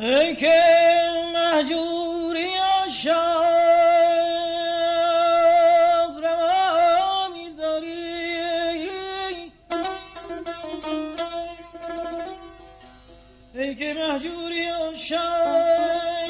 ای که مهجوری عشاق روا میداری ای که مهجوری عشاق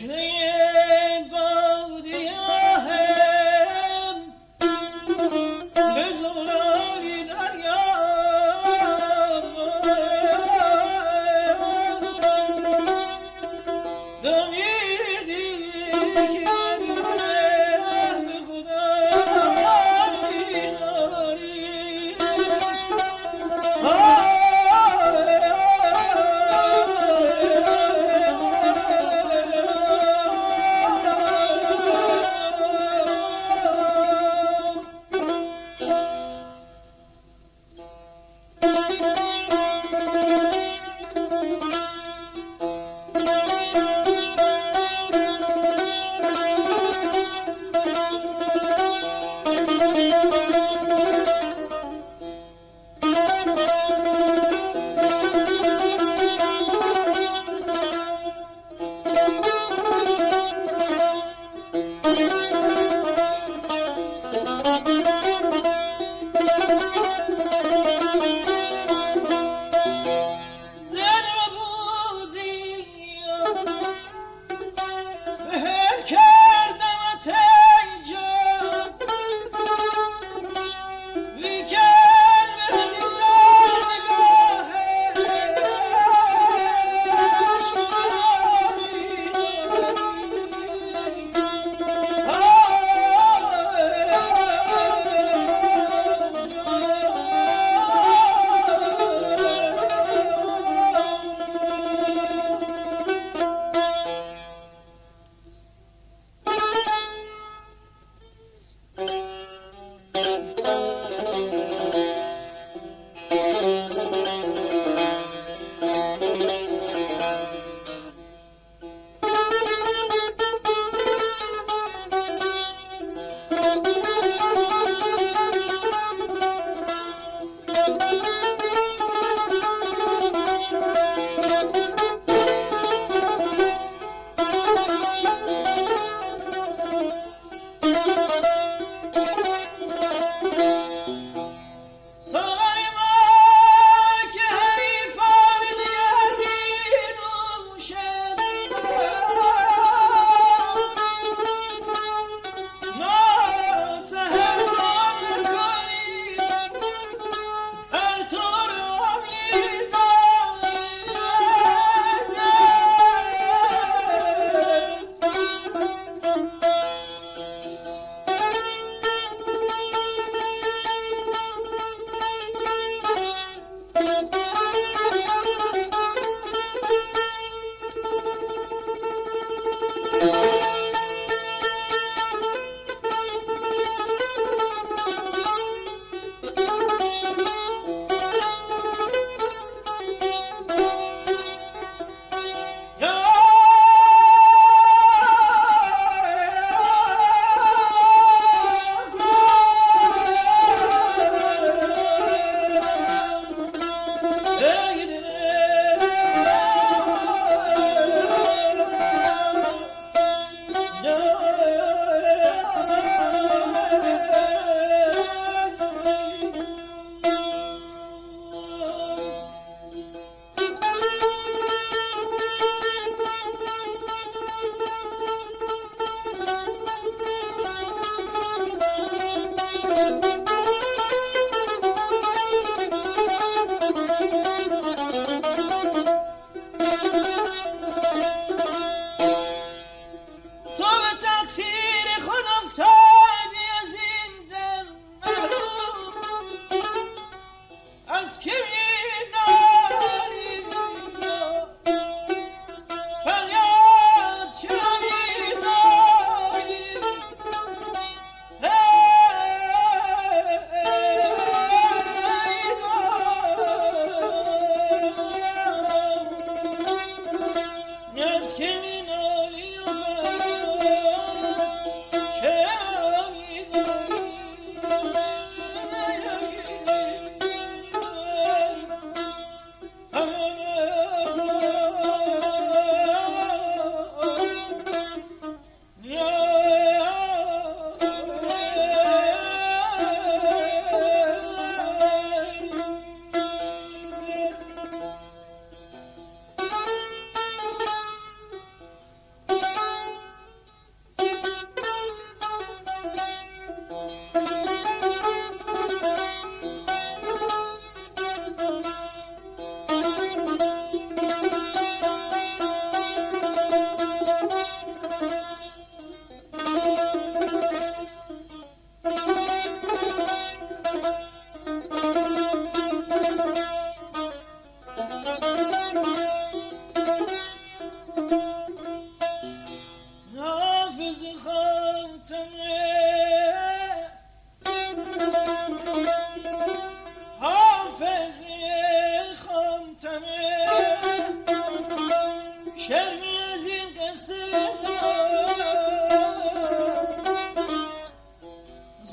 Krishna Dön gidin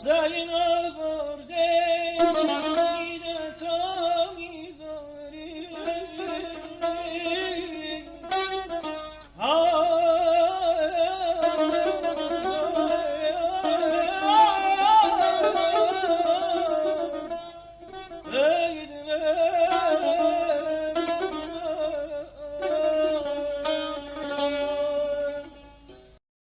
Sayın Avurdey